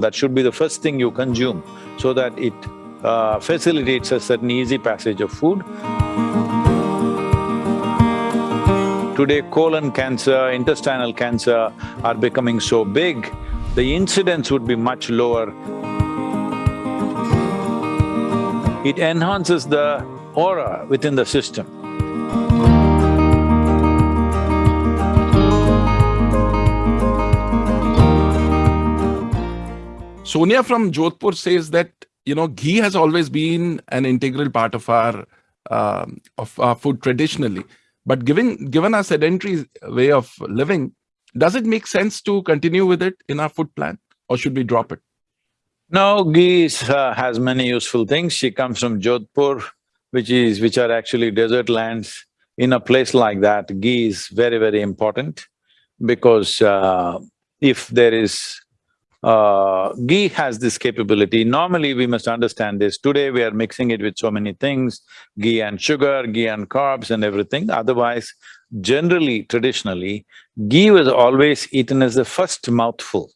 That should be the first thing you consume so that it uh, facilitates a certain easy passage of food. Today, colon cancer, intestinal cancer are becoming so big, the incidence would be much lower. It enhances the aura within the system. Sonia from Jodhpur says that, you know, ghee has always been an integral part of our, uh, of our food traditionally. But given, given our sedentary way of living, does it make sense to continue with it in our food plan or should we drop it? No, ghee is, uh, has many useful things. She comes from Jodhpur, which is… which are actually desert lands. In a place like that, ghee is very, very important because uh, if there is uh, ghee has this capability. Normally, we must understand this. Today, we are mixing it with so many things, ghee and sugar, ghee and carbs and everything. Otherwise, generally, traditionally, ghee was always eaten as the first mouthful.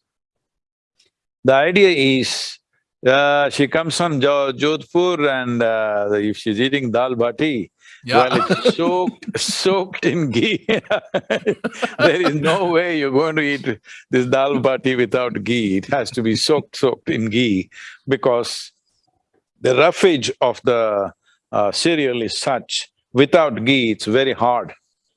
The idea is, uh, she comes from jo Jodhpur and uh, if she's eating dal bati, yeah. Well, it's soaked, soaked in ghee. there is no way you're going to eat this dal bati without ghee. It has to be soaked, soaked in ghee because the roughage of the uh, cereal is such, without ghee, it's very hard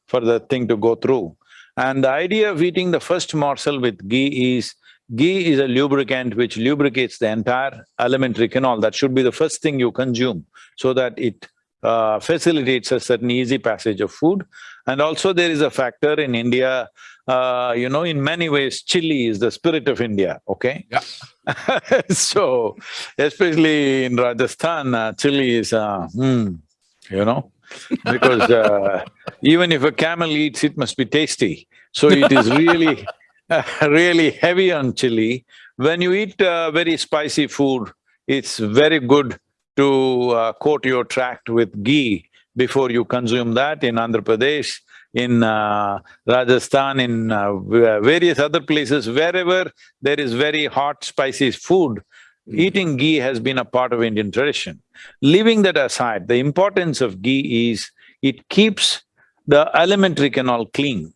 for the thing to go through. And the idea of eating the first morsel with ghee is, ghee is a lubricant which lubricates the entire alimentary canal. That should be the first thing you consume so that it uh, facilitates a certain easy passage of food. And also there is a factor in India, uh, you know, in many ways, chili is the spirit of India, okay? Yeah. so, especially in Rajasthan, uh, chili is, uh, hmm, you know, because uh, even if a camel eats, it must be tasty. So it is really, really heavy on chili. When you eat uh, very spicy food, it's very good to uh, coat your tract with ghee before you consume that in Andhra Pradesh, in uh, Rajasthan, in uh, various other places, wherever there is very hot, spicy food, hmm. eating ghee has been a part of Indian tradition. Leaving that aside, the importance of ghee is it keeps the alimentary canal clean.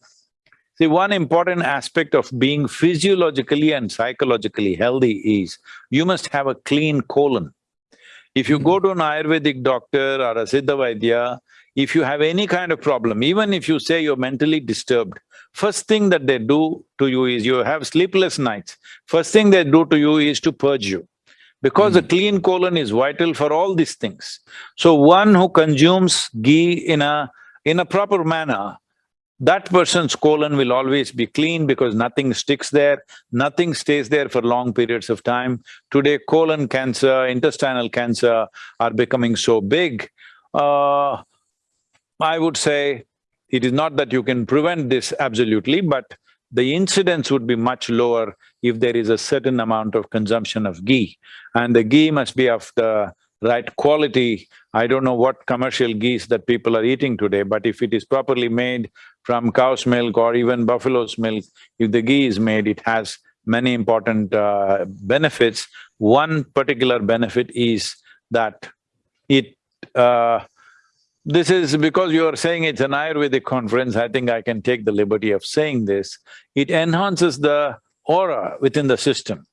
See, one important aspect of being physiologically and psychologically healthy is you must have a clean colon. If you go to an Ayurvedic doctor or a Siddha Vaidya, if you have any kind of problem, even if you say you're mentally disturbed, first thing that they do to you is you have sleepless nights, first thing they do to you is to purge you. Because mm. a clean colon is vital for all these things. So one who consumes ghee in a… in a proper manner that person's colon will always be clean because nothing sticks there, nothing stays there for long periods of time. Today, colon cancer, intestinal cancer are becoming so big. Uh, I would say it is not that you can prevent this absolutely, but the incidence would be much lower if there is a certain amount of consumption of ghee. And the ghee must be of the right quality. I don't know what commercial ghees that people are eating today, but if it is properly made from cow's milk or even buffalo's milk, if the ghee is made, it has many important uh, benefits. One particular benefit is that it… Uh, this is because you are saying it's an Ayurvedic conference, I think I can take the liberty of saying this. It enhances the aura within the system.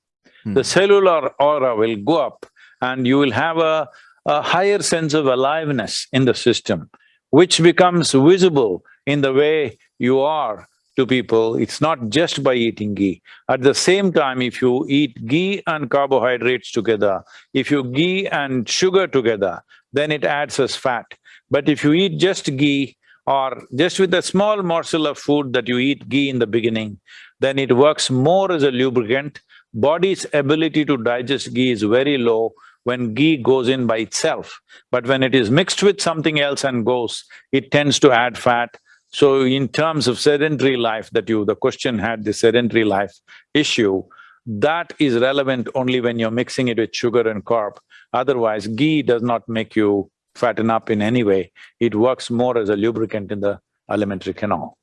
Hmm. The cellular aura will go up and you will have a, a higher sense of aliveness in the system, which becomes visible in the way you are to people, it's not just by eating ghee. At the same time, if you eat ghee and carbohydrates together, if you ghee and sugar together, then it adds as fat. But if you eat just ghee or just with a small morsel of food that you eat ghee in the beginning, then it works more as a lubricant. Body's ability to digest ghee is very low, when ghee goes in by itself. But when it is mixed with something else and goes, it tends to add fat. So in terms of sedentary life that you… the question had the sedentary life issue, that is relevant only when you're mixing it with sugar and carb. Otherwise, ghee does not make you fatten up in any way. It works more as a lubricant in the alimentary canal.